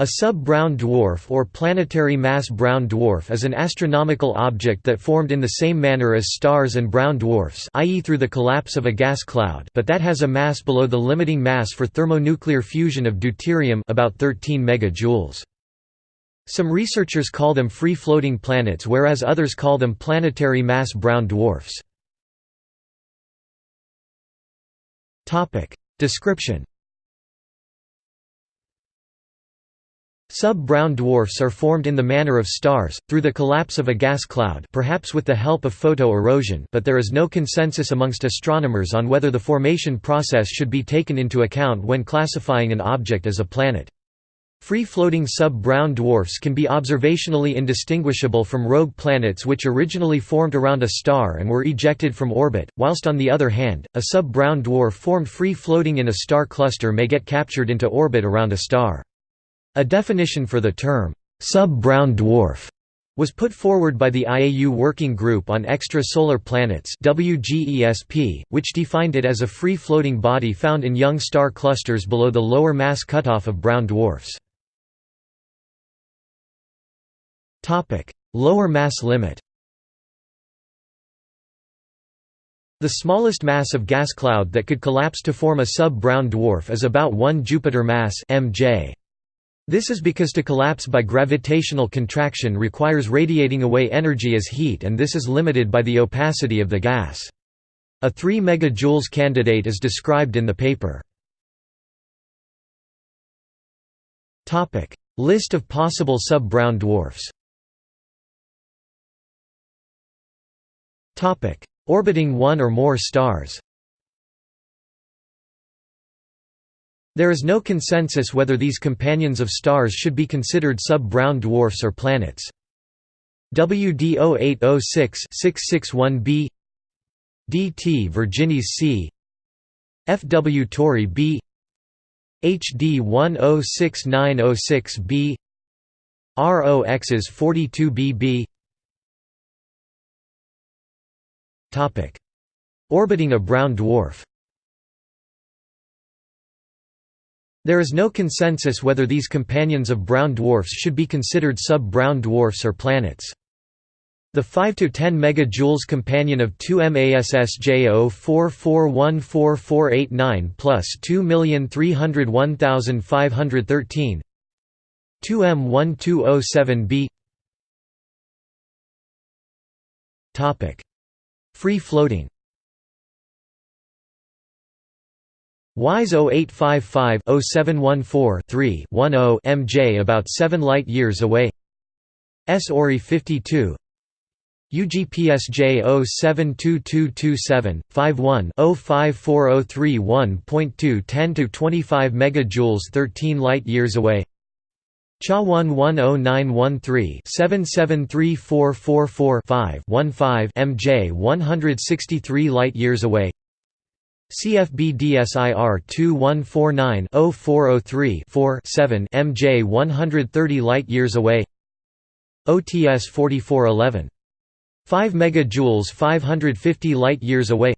A sub-brown dwarf or planetary mass brown dwarf is an astronomical object that formed in the same manner as stars and brown dwarfs i.e. through the collapse of a gas cloud but that has a mass below the limiting mass for thermonuclear fusion of deuterium about 13 megajoules. Some researchers call them free-floating planets whereas others call them planetary mass brown dwarfs. Description Sub-brown dwarfs are formed in the manner of stars, through the collapse of a gas cloud perhaps with the help of photo-erosion but there is no consensus amongst astronomers on whether the formation process should be taken into account when classifying an object as a planet. Free-floating sub-brown dwarfs can be observationally indistinguishable from rogue planets which originally formed around a star and were ejected from orbit, whilst on the other hand, a sub-brown dwarf formed free-floating in a star cluster may get captured into orbit around a star. A definition for the term, sub-brown dwarf, was put forward by the IAU Working Group on Extrasolar Planets which defined it as a free-floating body found in young star clusters below the lower mass cutoff of brown dwarfs. Lower mass limit The smallest mass of gas cloud that could collapse to form a sub-brown dwarf is about 1 Jupiter mass mj. This is because to collapse by gravitational contraction requires radiating away energy as heat and this is limited by the opacity of the gas. A 3 MJ candidate is described in the paper. List of possible sub-brown dwarfs Orbiting one or more stars There is no consensus whether these companions of stars should be considered sub-brown dwarfs or planets. WD 0806-661b DT Virginis C FW Tauri b HD 106906b ROXs 42bb Orbiting a brown dwarf There is no consensus whether these companions of brown dwarfs should be considered sub-brown dwarfs or planets. The 5 to 10 megajoules companion of 2 MASS J04414489 plus 2301513 2M1207b Topic: Free floating WISE 0855-0714-3-10 MJ about 7 light-years away. S Ori 52 UGPSJ 072227 51 054031.2 10 to 25 megajoules 13 light-years away. Cha 110913 773444 5 15 MJ 163 light-years away CFB DSIR 2149-0403-4-7 MJ 130 light-years away. OTS 4411. 5 megajoules 550 light-years away.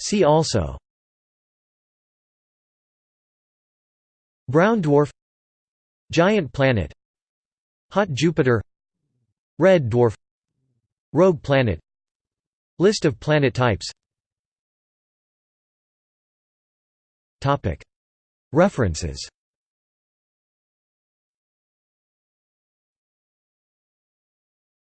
See also. Brown dwarf. Giant planet. Hot Jupiter. Red dwarf. Rogue planet List of planet types. References